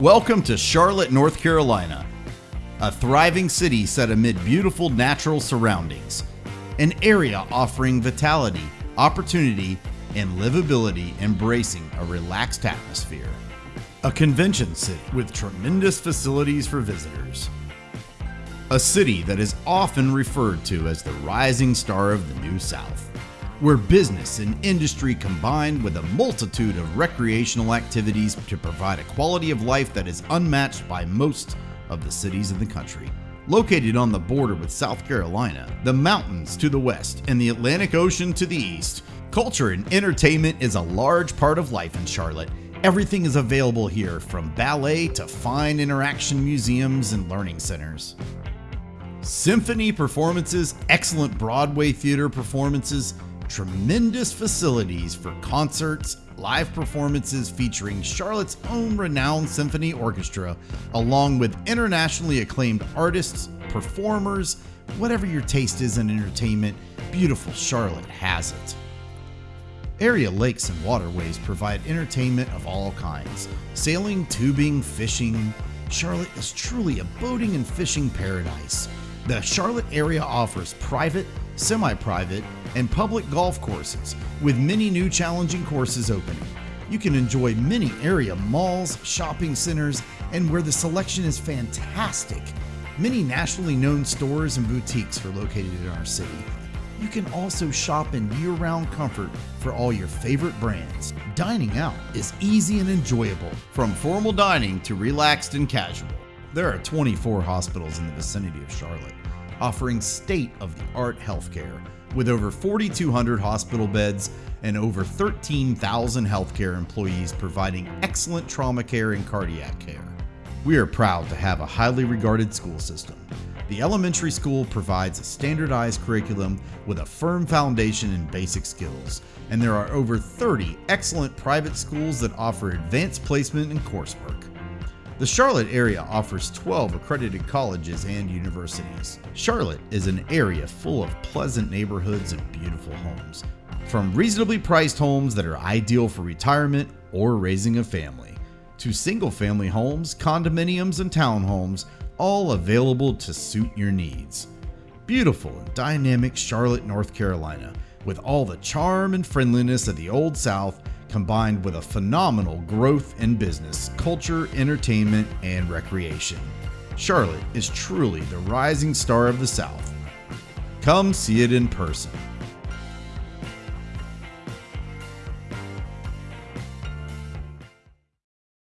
Welcome to Charlotte, North Carolina, a thriving city set amid beautiful natural surroundings, an area offering vitality, opportunity, and livability, embracing a relaxed atmosphere. A convention city with tremendous facilities for visitors. A city that is often referred to as the rising star of the New South, where business and industry combine with a multitude of recreational activities to provide a quality of life that is unmatched by most of the cities in the country. Located on the border with South Carolina, the mountains to the west, and the Atlantic Ocean to the east, culture and entertainment is a large part of life in Charlotte. Everything is available here from ballet to fine interaction museums and learning centers. Symphony performances, excellent Broadway theater performances, tremendous facilities for concerts, live performances featuring Charlotte's own renowned symphony orchestra, along with internationally acclaimed artists, performers, whatever your taste is in entertainment, beautiful Charlotte has it. Area lakes and waterways provide entertainment of all kinds sailing, tubing, fishing. Charlotte is truly a boating and fishing paradise. The Charlotte area offers private, semi private, and public golf courses, with many new challenging courses opening. You can enjoy many area malls, shopping centers, and where the selection is fantastic. Many nationally known stores and boutiques are located in our city. You can also shop in year round comfort for all your favorite brands. Dining out is easy and enjoyable, from formal dining to relaxed and casual. There are 24 hospitals in the vicinity of Charlotte, offering state of the art healthcare with over 4,200 hospital beds and over 13,000 healthcare employees providing excellent trauma care and cardiac care. We are proud to have a highly regarded school system. The elementary school provides a standardized curriculum with a firm foundation in basic skills, and there are over 30 excellent private schools that offer advanced placement and coursework. The Charlotte area offers 12 accredited colleges and universities. Charlotte is an area full of pleasant neighborhoods and beautiful homes. From reasonably priced homes that are ideal for retirement or raising a family, to single family homes, condominiums, and townhomes, all available to suit your needs. Beautiful and dynamic Charlotte, North Carolina, with all the charm and friendliness of the Old South combined with a phenomenal growth in business, culture, entertainment, and recreation. Charlotte is truly the rising star of the South. Come see it in person.